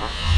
Huh?